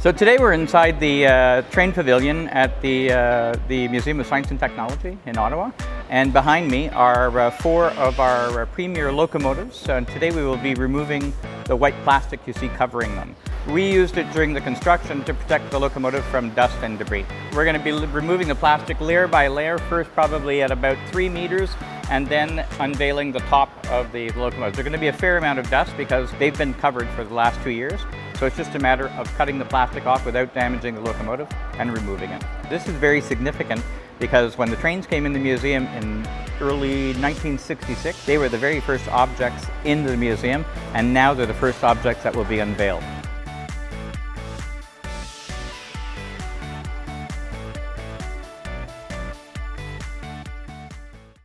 So today we're inside the uh, train pavilion at the, uh, the Museum of Science and Technology in Ottawa. And behind me are uh, four of our uh, premier locomotives. And today we will be removing the white plastic you see covering them. We used it during the construction to protect the locomotive from dust and debris. We're going to be removing the plastic layer by layer, first probably at about three meters, and then unveiling the top of the locomotive. There's going to be a fair amount of dust because they've been covered for the last two years. So it's just a matter of cutting the plastic off without damaging the locomotive and removing it. This is very significant because when the trains came in the museum in early 1966, they were the very first objects in the museum and now they're the first objects that will be unveiled.